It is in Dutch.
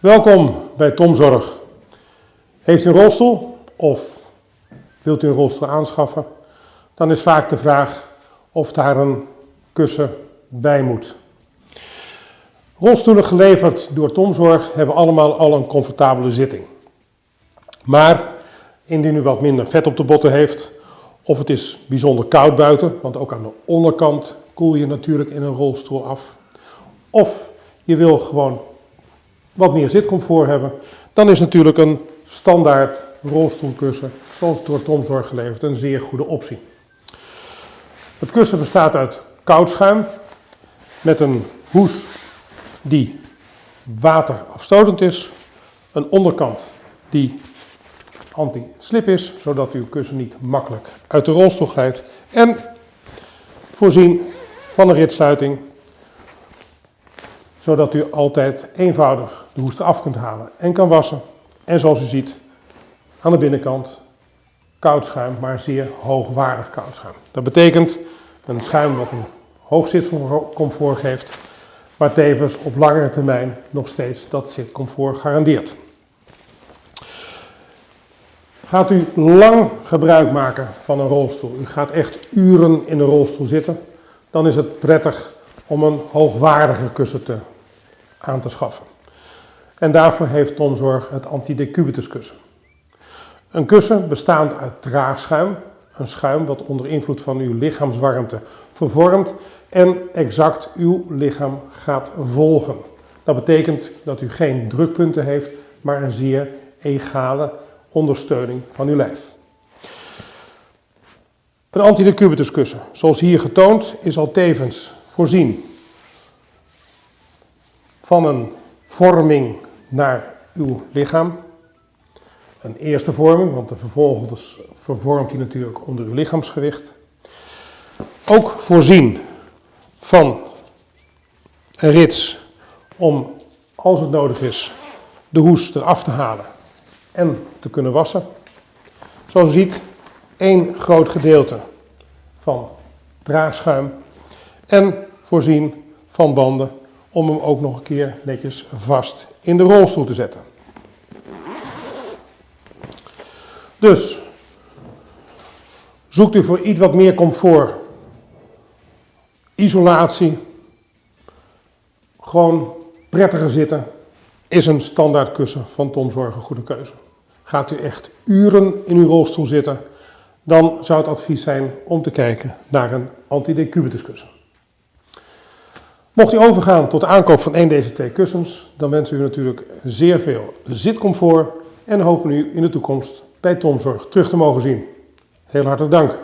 Welkom bij Tomzorg. Heeft u een rolstoel of wilt u een rolstoel aanschaffen? Dan is vaak de vraag of daar een kussen bij moet. Rolstoelen geleverd door Tomzorg hebben allemaal al een comfortabele zitting. Maar indien u wat minder vet op de botten heeft, of het is bijzonder koud buiten, want ook aan de onderkant koel je natuurlijk in een rolstoel af. Of je wil gewoon wat meer zitcomfort hebben, dan is natuurlijk een standaard rolstoelkussen, zoals door Tomzorg geleverd, een zeer goede optie. Het kussen bestaat uit koudschuim met een hoes die waterafstotend is, een onderkant die anti-slip is, zodat uw kussen niet makkelijk uit de rolstoel glijdt en voorzien van een ritsluiting, zodat u altijd eenvoudig de hoest eraf kunt halen en kan wassen. En zoals u ziet, aan de binnenkant koud schuim, maar zeer hoogwaardig koud schuim. Dat betekent een schuim wat een hoog zitcomfort geeft, maar tevens op langere termijn nog steeds dat zitcomfort garandeert. Gaat u lang gebruik maken van een rolstoel, u gaat echt uren in een rolstoel zitten, dan is het prettig om een hoogwaardige kussen te, aan te schaffen. En daarvoor heeft Tomzorg het antidecubitus kussen. Een kussen bestaand uit draagschuim, een schuim wat onder invloed van uw lichaamswarmte vervormt en exact uw lichaam gaat volgen. Dat betekent dat u geen drukpunten heeft, maar een zeer egale ondersteuning van uw lijf. Een antidecubitus kussen, zoals hier getoond, is al tevens voorzien van een vorming naar uw lichaam. Een eerste vorming, want de vervolgens vervormt hij natuurlijk onder uw lichaamsgewicht. Ook voorzien van een rits om, als het nodig is, de hoes eraf te halen en te kunnen wassen. Zoals u ziet, één groot gedeelte van draagschuim en voorzien van banden om hem ook nog een keer netjes vast in de rolstoel te zetten. Dus, zoekt u voor iets wat meer comfort, isolatie, gewoon prettiger zitten, is een standaard kussen van Tom Zorg een goede keuze. Gaat u echt uren in uw rolstoel zitten, dan zou het advies zijn om te kijken naar een antidecubitus kussen. Mocht u overgaan tot de aankoop van een deze twee kussens, dan wensen we u natuurlijk zeer veel zitcomfort en hopen u in de toekomst bij Tomzorg terug te mogen zien. Heel hartelijk dank.